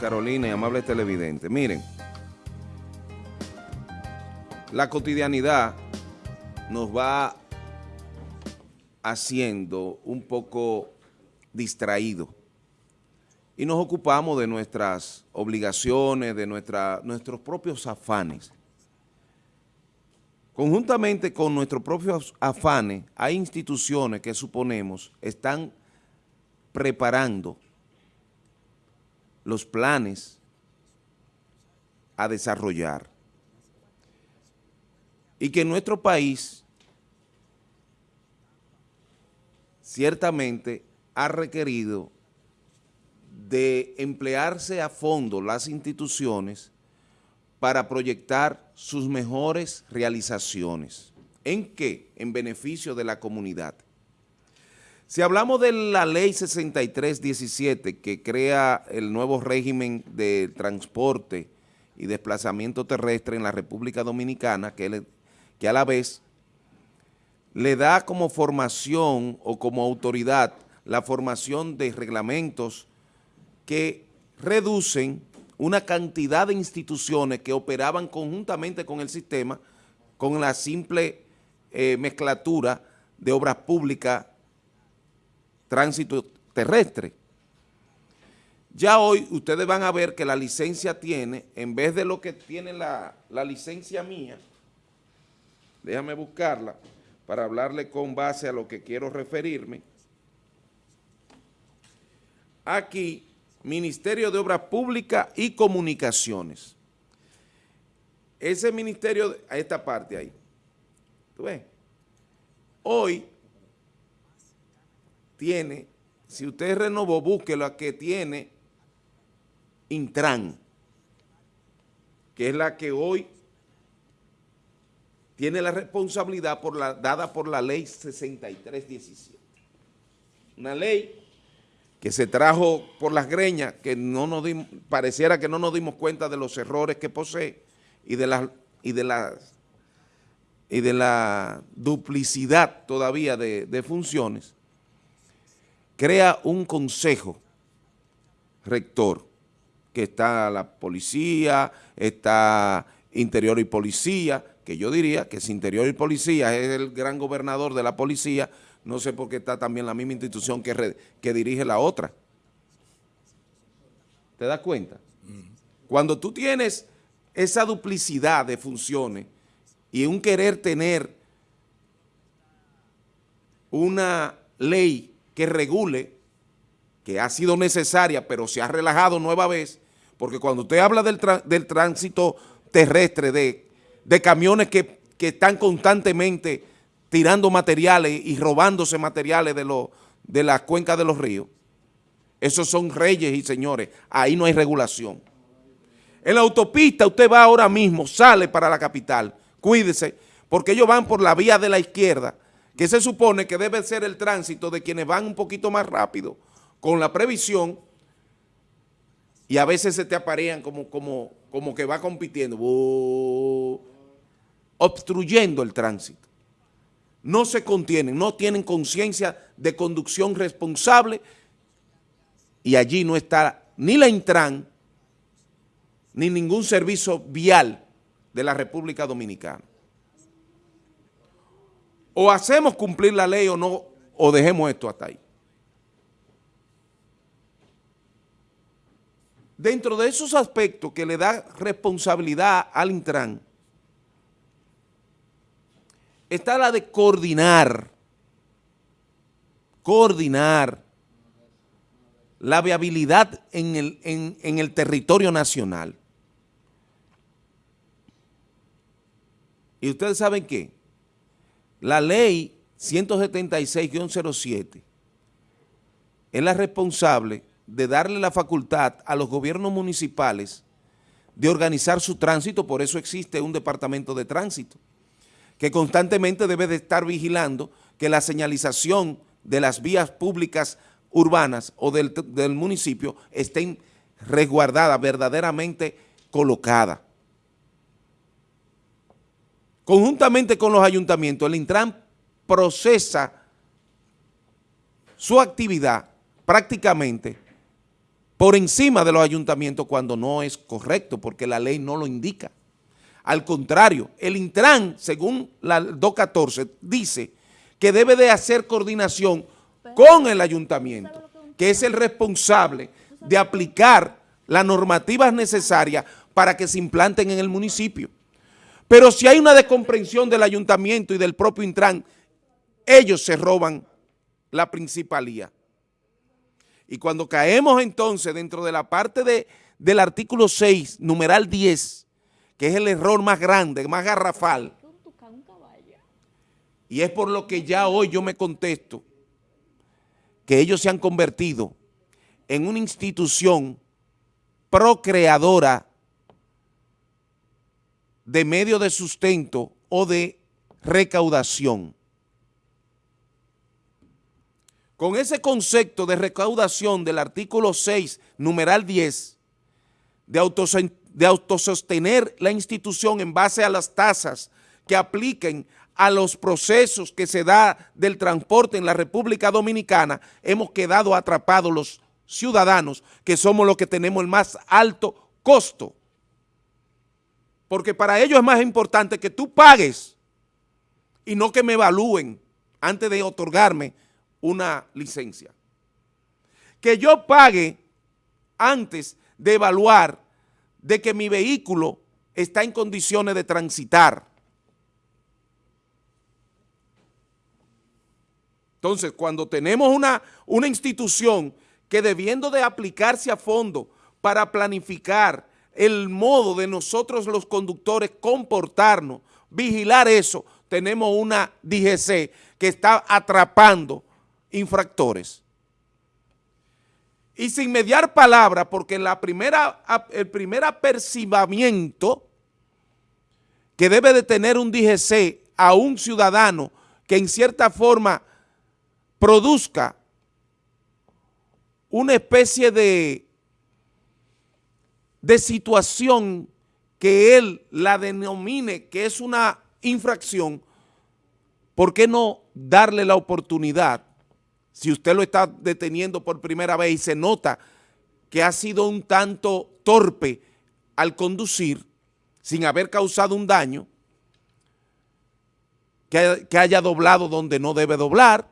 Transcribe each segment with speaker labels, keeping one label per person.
Speaker 1: Carolina y amable televidente, miren, la cotidianidad nos va haciendo un poco distraído y nos ocupamos de nuestras obligaciones, de nuestra, nuestros propios afanes. Conjuntamente con nuestros propios afanes, hay instituciones que suponemos están preparando los planes a desarrollar. Y que nuestro país ciertamente ha requerido de emplearse a fondo las instituciones para proyectar sus mejores realizaciones. ¿En qué? En beneficio de la comunidad. Si hablamos de la ley 6317 que crea el nuevo régimen de transporte y desplazamiento terrestre en la República Dominicana, que, a la vez le da como formación o como autoridad la formación de reglamentos que reducen una cantidad de instituciones que operaban conjuntamente con el sistema con la simple eh, mezclatura de obras públicas tránsito terrestre. Ya hoy ustedes van a ver que la licencia tiene, en vez de lo que tiene la, la licencia mía, déjame buscarla para hablarle con base a lo que quiero referirme. Aquí, Ministerio de Obras Públicas y Comunicaciones. Ese ministerio, a esta parte ahí, ¿tú ves? Hoy tiene, si usted renovó, búsquelo a que tiene Intran, que es la que hoy tiene la responsabilidad por la, dada por la ley 6317. Una ley que se trajo por las greñas, que no nos pareciera que no nos dimos cuenta de los errores que posee y de las y de las y de la duplicidad todavía de funciones, crea un consejo rector, que está la policía, está interior y policía, que yo diría que si interior y policía es el gran gobernador de la policía, no sé por qué está también la misma institución que, que dirige la otra. ¿Te das cuenta? Cuando tú tienes esa duplicidad de funciones y un querer tener una ley que regule, que ha sido necesaria, pero se ha relajado nueva vez, porque cuando usted habla del, tránsito terrestre, de, de camiones que, están constantemente tirando materiales y robándose materiales de, de las cuencas de los ríos, esos son reyes y señores, ahí no hay regulación. En la autopista usted va ahora mismo, sale para la capital, cuídese, porque ellos van por la vía de la izquierda, que se supone que debe ser el tránsito de quienes van un poquito más rápido, con la previsión, y a veces se te aparean como, como, como que va compitiendo, obstruyendo el tránsito. No se contienen, no tienen conciencia de conducción responsable y allí no está ni la Intran ni ningún servicio vial de la República Dominicana o hacemos cumplir la ley o no, o dejemos esto hasta ahí. Dentro de esos aspectos que le da responsabilidad al Intran, está la de coordinar, coordinar la viabilidad en el, en el territorio nacional. ¿Y ustedes saben qué? La ley 176-07 es la responsable de darle la facultad a los gobiernos municipales de organizar su tránsito, por eso existe un departamento de tránsito, que constantemente debe de estar vigilando que la señalización de las vías públicas urbanas o del, del municipio estén resguardadas, verdaderamente colocadas. Conjuntamente con los ayuntamientos, el Intran procesa su actividad prácticamente por encima de los ayuntamientos cuando no es correcto, porque la ley no lo indica. Al contrario, el Intran, según la 214, dice que debe de hacer coordinación con el ayuntamiento, que es el responsable de aplicar las normativas necesarias para que se implanten en el municipio. Pero si hay una descomprensión del ayuntamiento y del propio Intran, ellos se roban la principalía. Y cuando caemos entonces dentro de la parte de, del artículo 6, numeral 10, que es el error más grande, más garrafal, y es por lo que ya hoy yo me contesto, que ellos se han convertido en una institución procreadora de medio de sustento o de recaudación. Con ese concepto de recaudación del artículo 6, numeral 10, de, de autosostener la institución en base a las tasas que apliquen a los procesos que se da del transporte en la República Dominicana, hemos quedado atrapados los ciudadanos, que somos los que tenemos el más alto costo. Porque para ellos es más importante que tú pagues y no que me evalúen antes de otorgarme una licencia. Que yo pague antes de evaluar de que mi vehículo está en condiciones de transitar. Entonces, cuando tenemos una, una institución que debiendo de aplicarse a fondo para planificar el modo de nosotros los conductores comportarnos, vigilar eso, tenemos una DGC que está atrapando infractores. Y sin mediar palabra, porque primera, el primer apercibamiento que debe de tener un DGC a un ciudadano que en cierta forma produzca una especie de, de situación que él la denomine que es una infracción, ¿por qué no darle la oportunidad si usted lo está deteniendo por primera vez y se nota que ha sido un tanto torpe al conducir sin haber causado un daño, que, haya doblado donde no debe doblar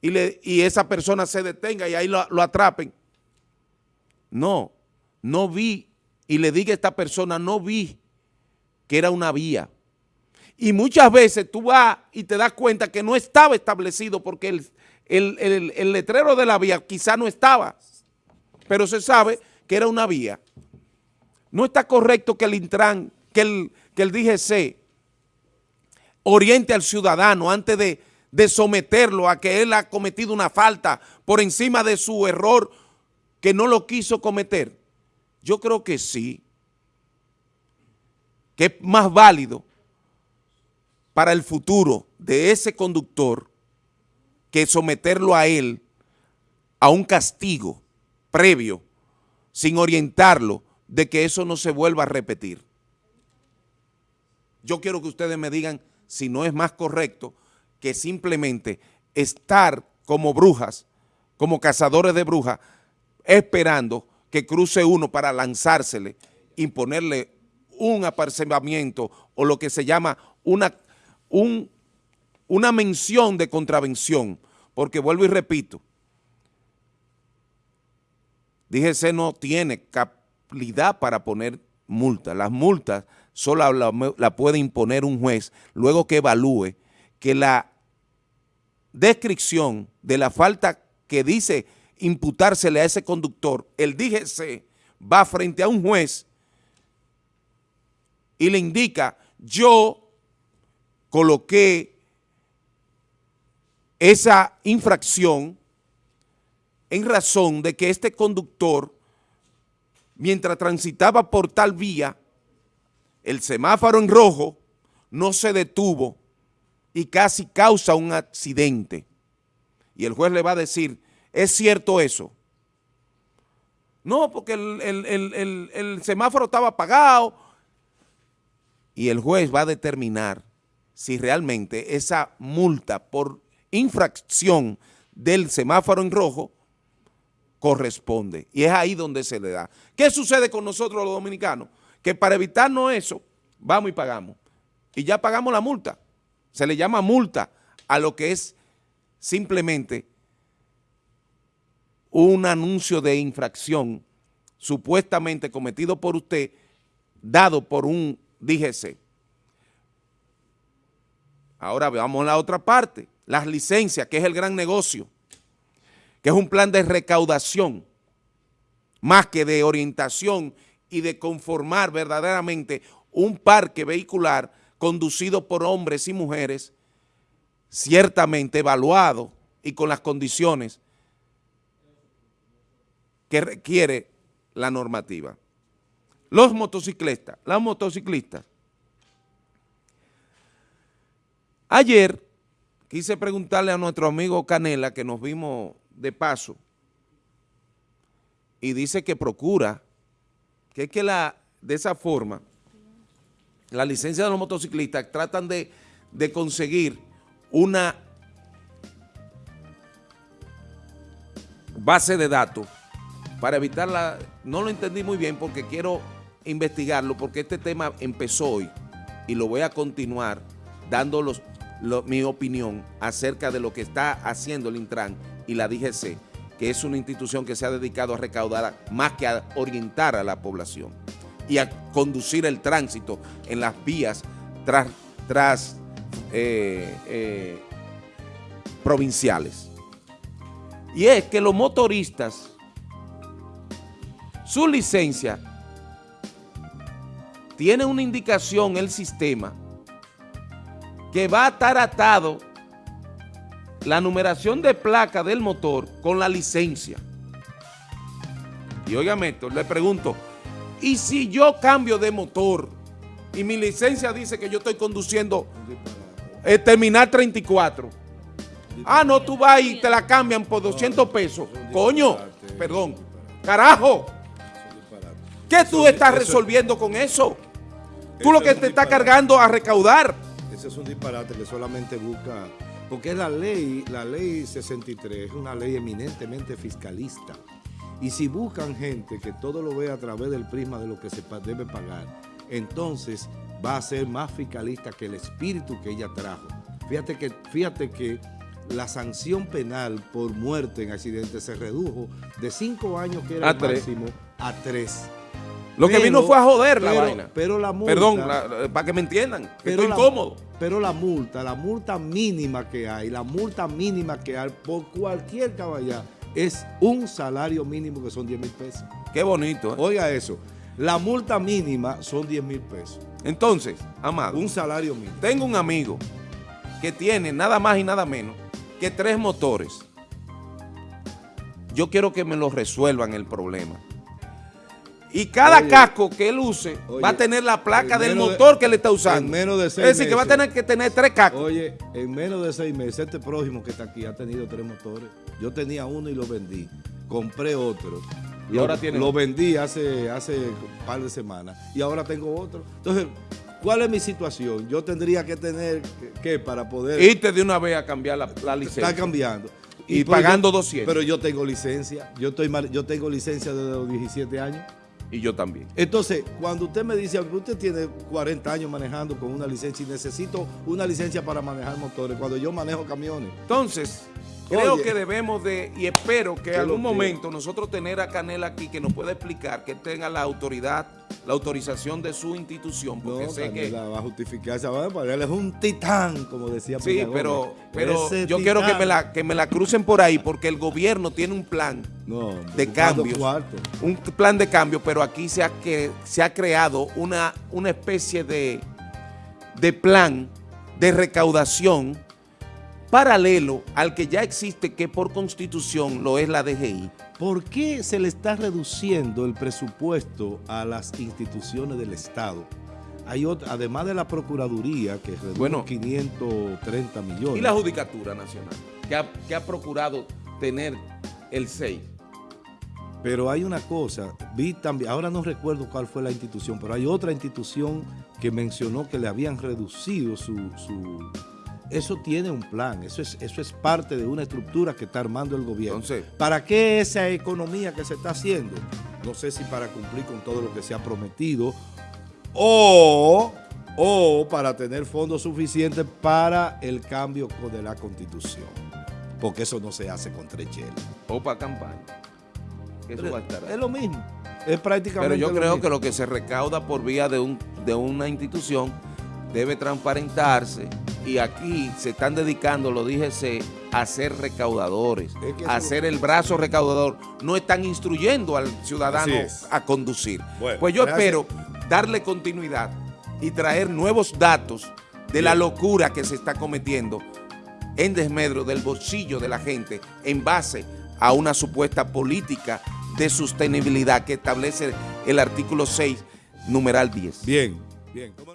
Speaker 1: y, le, y esa persona se detenga y ahí lo, lo atrapen. No, no vi, y le diga a esta persona, no vi que era una vía. Y muchas veces tú vas y te das cuenta que no estaba establecido porque el, el, letrero de la vía quizá no estaba, pero se sabe que era una vía. No está correcto que el Intran, que el, que el DGC oriente al ciudadano antes de, de someterlo a que él ha cometido una falta por encima de su error que no lo quiso cometer. Yo creo que sí, que es más válido para el futuro de ese conductor que someterlo a él a un castigo previo sin orientarlo de que eso no se vuelva a repetir. Yo quiero que ustedes me digan si no es más correcto que simplemente estar como brujas, como cazadores de brujas, esperando que cruce uno para lanzársele, imponerle un apercibimiento o lo que se llama una, un una mención de contravención, porque vuelvo y repito, DGC no tiene capacidad para poner multas. Las multas solo la, la puede imponer un juez luego que evalúe que la descripción de la falta que dice imputársele a ese conductor, el DGC va frente a un juez y le indica, yo coloqué esa infracción en razón de que este conductor, mientras transitaba por tal vía, el semáforo en rojo no se detuvo y casi causa un accidente. Y el juez le va a decir, ¿es cierto eso? No, porque el, semáforo estaba apagado. Y el juez va a determinar si realmente esa multa por infracción del semáforo en rojo corresponde. Y es ahí donde se le da. ¿Qué sucede con nosotros los dominicanos? Que para evitarnos eso, vamos y pagamos. Y ya pagamos la multa. Se le llama multa a lo que es simplemente un anuncio de infracción supuestamente cometido por usted, dado por un DGC. Ahora veamos la otra parte, las licencias, que es el gran negocio, que es un plan de recaudación, más que de orientación y de conformar verdaderamente un parque vehicular conducido por hombres y mujeres ciertamente evaluado y con las condiciones que requiere la normativa. Los motociclistas, las motociclistas. Ayer quise preguntarle a nuestro amigo Canela, que nos vimos de paso, y dice que procura, que es que la, de esa forma, la licencia de los motociclistas tratan de, de conseguir una base de datos para evitarla, no lo entendí muy bien porque quiero investigarlo porque este tema empezó hoy y lo voy a continuar dando mi opinión acerca de lo que está haciendo el Intran y la DGC, que es una institución que se ha dedicado a recaudar más que a orientar a la población y a conducir el tránsito en las vías tras, tras eh, eh, provinciales. Y es que los motoristas su licencia tiene una indicación el sistema que va a estar atado la numeración de placa del motor con la licencia. Y óigame esto, le pregunto, ¿y si yo cambio de motor y mi licencia dice que yo estoy conduciendo el terminal 34? Ah, no, tú vas y te la cambian por 200 pesos. Coño, perdón, carajo. ¿Qué tú estás resolviendo con eso? Tú lo que te está cargando a recaudar.
Speaker 2: Ese es un disparate que solamente busca... Porque la ley, la ley 63 es una ley eminentemente fiscalista. Y si buscan gente que todo lo vea a través del prisma de lo que se debe pagar, entonces va a ser más fiscalista que el espíritu que ella trajo. Fíjate que, fíjate que la sanción penal por muerte en accidente se redujo de cinco años que era el máximo a tres.
Speaker 1: Lo que vino fue a joder la vaina.
Speaker 2: Pero la multa...
Speaker 1: Perdón, para que me entiendan, pero estoy incómodo.
Speaker 2: Pero la multa, la multa mínima que hay, la multa mínima que hay por cualquier caballá es un salario mínimo que son 10 mil pesos.
Speaker 1: Qué bonito. ¿eh?
Speaker 2: Oiga eso, la multa mínima son 10 mil pesos.
Speaker 1: Entonces, Amado.
Speaker 2: Un salario mínimo.
Speaker 1: Tengo un amigo que tiene nada más y nada menos que tres motores. Yo quiero que me lo resuelvan el problema. Y cada casco que él use va a tener la placa del motor que él está usando.
Speaker 2: menos de seis
Speaker 1: es decir, que va a tener que tener tres cascos.
Speaker 2: Oye, en menos de seis meses, este prójimo que está aquí ha tenido tres motores. Yo tenía uno y lo vendí. Compré otro.
Speaker 1: Y ahora tiene
Speaker 2: Lo vendí hace, hace un par de semanas. Y ahora tengo otro. Entonces, ¿cuál es mi situación? Yo tendría que tener, ¿qué? Para poder...
Speaker 1: Irte de una vez a cambiar la, licencia.
Speaker 2: Está cambiando.
Speaker 1: Y, pagando 200.
Speaker 2: Pero yo tengo licencia. Yo, estoy, yo tengo licencia desde los 17 años.
Speaker 1: Y yo también.
Speaker 2: Entonces, cuando usted me dice, usted tiene 40 años manejando con una licencia y necesito una licencia para manejar motores, cuando yo manejo camiones.
Speaker 1: Entonces, creo que debemos de, y espero que en algún momento nosotros tener a Canela aquí que nos pueda explicar, que tenga la autoridad, la autorización de su institución, porque sé que...
Speaker 2: va a justificarse, él es un titán, como decía
Speaker 1: Sí, pero, pero yo quiero que me, la, que me la crucen por ahí, porque el gobierno tiene un plan de cambio. Un plan de cambio, pero aquí se ha, que, se ha creado una, una especie de, de plan de recaudación paralelo al que ya existe que por constitución lo es la DGI.
Speaker 2: ¿Por qué se le está reduciendo el presupuesto a las instituciones del Estado? Hay además de la Procuraduría, que redujo bueno, 530 millones.
Speaker 1: Y la Judicatura Nacional, que ha, que ha procurado tener el 6.
Speaker 2: Pero hay una cosa, vi también, ahora no recuerdo cuál fue la institución, pero hay otra institución que mencionó que le habían reducido su eso tiene un plan, eso es, eso es parte de una estructura que está armando el gobierno.
Speaker 1: Entonces-
Speaker 2: ¿Para qué esa economía que se está haciendo? No sé si para cumplir con todo lo que se ha prometido o, o para tener fondos suficientes para el cambio de la constitución. Porque eso no se hace con tres.
Speaker 1: O para campaña. Eso va a estar ahí.
Speaker 2: Es lo mismo. Es prácticamente
Speaker 1: Pero yo creo
Speaker 2: mismo.
Speaker 1: que lo que se recauda por vía de, un, de una institución debe transparentarse y aquí se están dedicando, lo dije, se- a ser recaudadores,
Speaker 2: Es que
Speaker 1: a ser el brazo recaudador. No están instruyendo al ciudadano a conducir.
Speaker 2: Bueno,
Speaker 1: pues yo
Speaker 2: gracias.
Speaker 1: espero darle continuidad y traer nuevos datos de la locura que se está cometiendo en desmedro del bolsillo de la gente en base a una supuesta política de sostenibilidad que establece el artículo 6, numeral 10.
Speaker 2: Bien, bien. ¿Cómo-